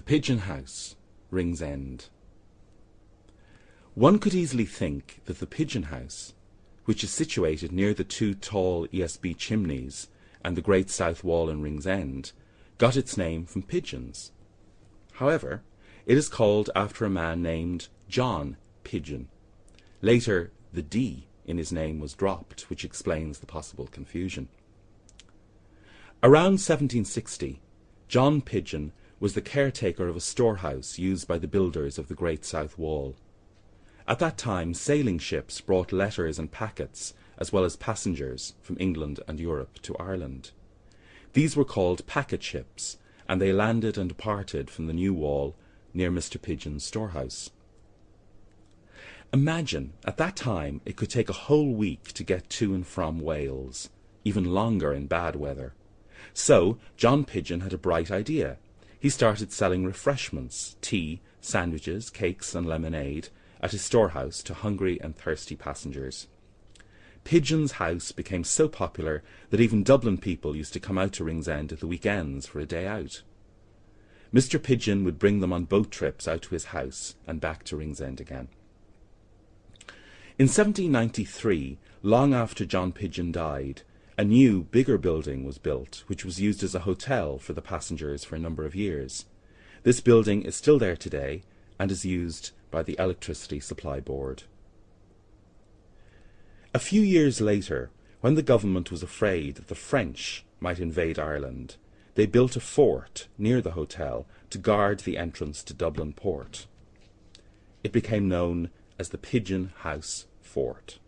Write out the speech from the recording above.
The Pigeon House, Ringsend. One could easily think that the Pigeon House, which is situated near the two tall ESB chimneys and the great south wall in Ringsend, got its name from pigeons. However, it is called after a man named John Pidgeon. Later, the D in his name was dropped, which explains the possible confusion. Around 1760, John Pidgeon was the caretaker of a storehouse used by the builders of the Great South Wall. At that time, sailing ships brought letters and packets, as well as passengers, from England and Europe to Ireland. These were called packet ships, and they landed and departed from the new wall near Mr. Pidgeon's storehouse. Imagine, at that time, it could take a whole week to get to and from Wales, even longer in bad weather. So, John Pidgeon had a bright idea he started selling refreshments, tea, sandwiches, cakes, and lemonade at his storehouse to hungry and thirsty passengers. Pigeon's house became so popular that even Dublin people used to come out to Ringsend at the weekends for a day out. Mr. Pidgeon would bring them on boat trips out to his house and back to Ringsend again. In 1793, long after John Pidgeon died, a new, bigger building was built, which was used as a hotel for the passengers for a number of years. This building is still there today and is used by the Electricity Supply Board. A few years later, when the government was afraid that the French might invade Ireland, they built a fort near the hotel to guard the entrance to Dublin port. It became known as the Pigeon House Fort.